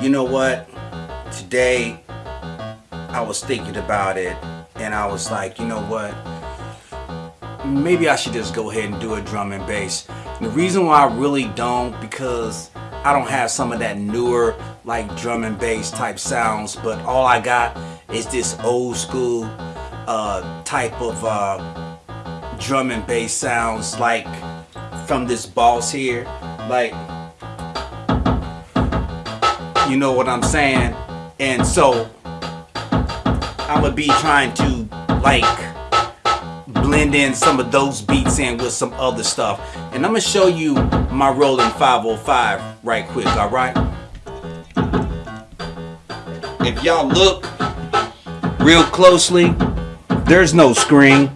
You know what? Today, I was thinking about it and I was like, you know what? Maybe I should just go ahead and do a drum and bass. And the reason why I really don't, because I don't have some of that newer like drum and bass type sounds, but all I got is this old school uh, type of uh, drum and bass sounds like from this boss here. Like, you know what I'm saying? And so I'm gonna be trying to like blend in some of those beats in with some other stuff. And I'm gonna show you my Roland 505 right quick, all right? If y'all look real closely, there's no screen.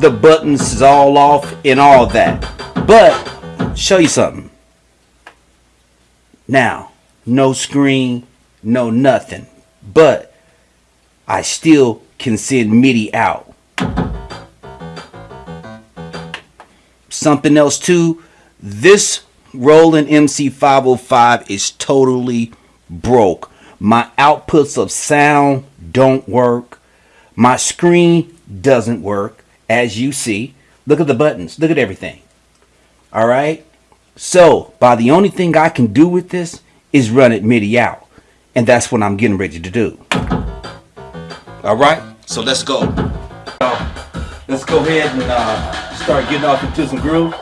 The buttons is all off and all that. But show you something. Now, no screen, no nothing. But I still can send MIDI out. Something else too, this Roland MC505 is totally broke. My outputs of sound don't work. My screen doesn't work, as you see. Look at the buttons. Look at everything. All right? So, by the only thing I can do with this is run it MIDI out. And that's what I'm getting ready to do. All right? So let's go. Let's go ahead and uh, start getting off into some groove.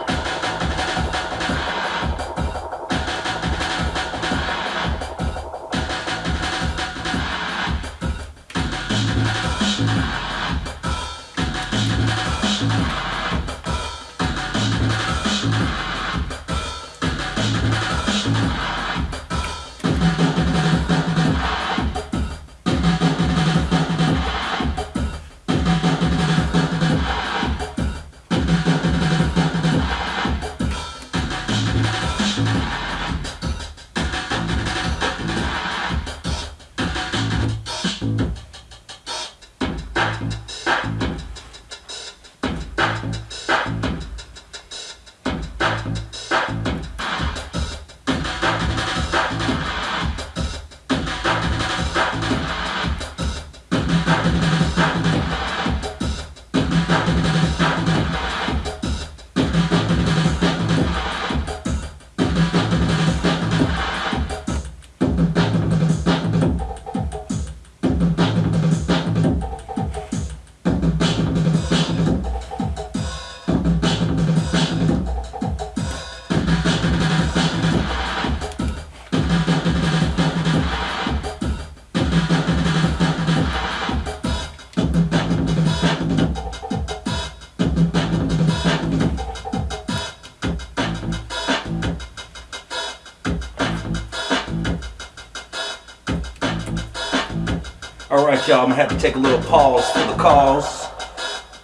All right, y'all, I'm gonna have to take a little pause for the calls.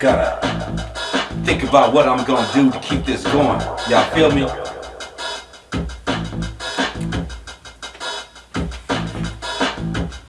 Gotta think about what I'm gonna do to keep this going. Y'all feel me?